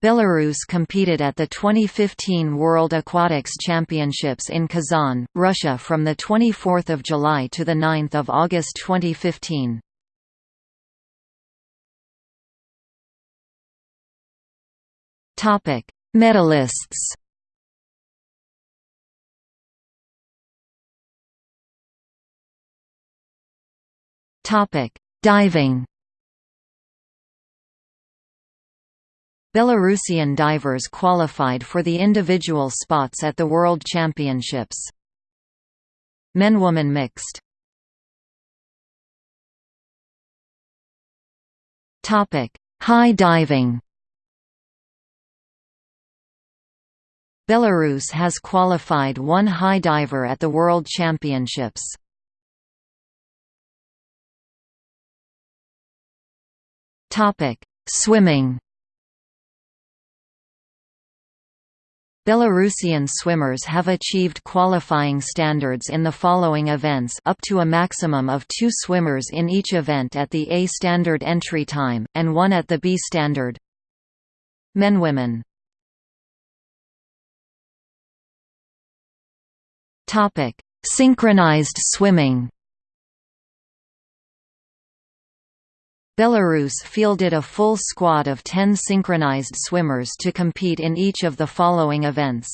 Belarus competed at the 2015 World Aquatics Championships in Kazan, Russia from 24 July to 9 August 2015. Medalists Diving Belarusian divers qualified for the individual spots at the World Championships. Men-woman mixed Topic: High diving Belarus has qualified one high diver at the World Championships. Topic Swimming Belarusian swimmers have achieved qualifying standards in the following events up to a maximum of two swimmers in each event at the A standard entry time, and one at the B standard. Men-women Synchronized swimming Belarus fielded a full squad of 10 synchronized swimmers to compete in each of the following events.